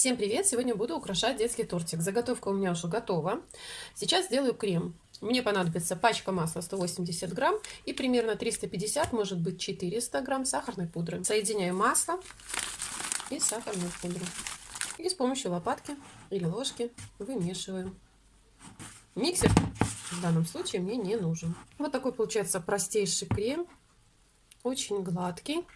Всем привет! Сегодня буду украшать детский тортик. Заготовка у меня уже готова. Сейчас сделаю крем. Мне понадобится пачка масла 180 грамм и примерно 350, может быть 400 грамм сахарной пудры. Соединяю масло и сахарную пудру. И с помощью лопатки или ложки вымешиваю. Миксер в данном случае мне не нужен. Вот такой получается простейший крем. Очень гладкий.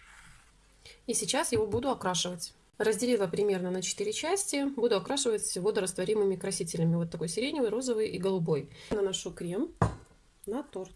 И сейчас его буду окрашивать. Разделила примерно на 4 части. Буду окрашивать водорастворимыми красителями. Вот такой сиреневый, розовый и голубой. Наношу крем на торт.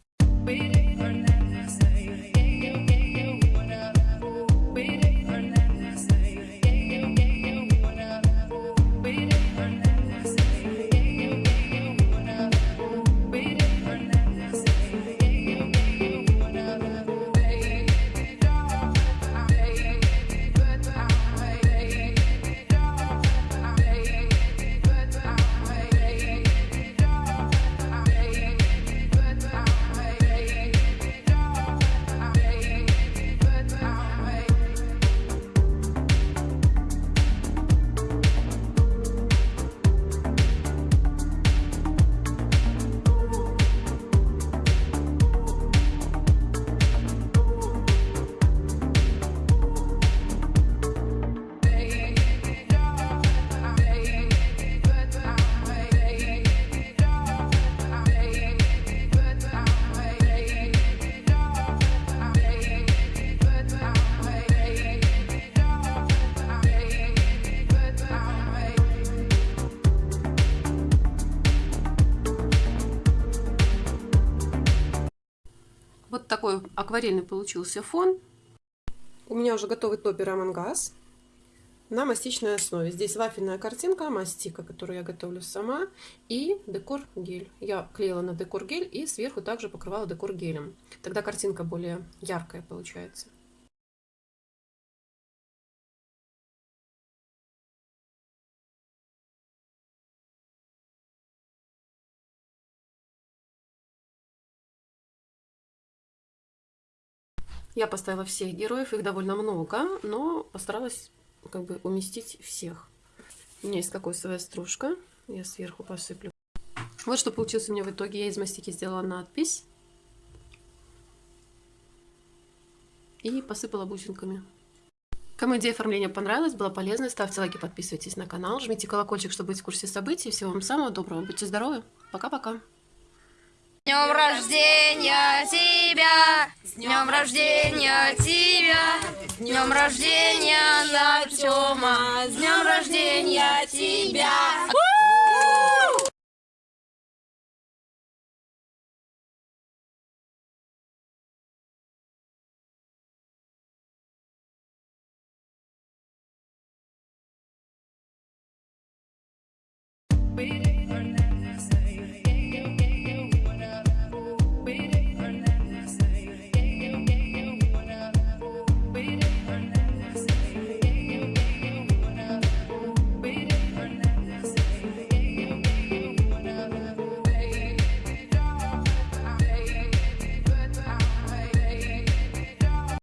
Такой акварельный получился фон. У меня уже готовый топпер Амангас на мастичной основе. Здесь вафельная картинка, мастика, которую я готовлю сама, и декор гель. Я клеила на декор гель и сверху также покрывала декор гелем. Тогда картинка более яркая получается. Я поставила всех героев, их довольно много, но постаралась как бы уместить всех. У меня есть кокосовая стружка, я сверху посыплю. Вот что получилось у меня в итоге. Я из мастики сделала надпись. И посыпала бусинками. Кому идея оформления понравилась, была полезна, ставьте лайки, подписывайтесь на канал, жмите колокольчик, чтобы быть в курсе событий. Всего вам самого доброго, будьте здоровы, пока-пока. днем рождения днем рождения тебя! Днем рождения, Артема! С днем рождения тебя! We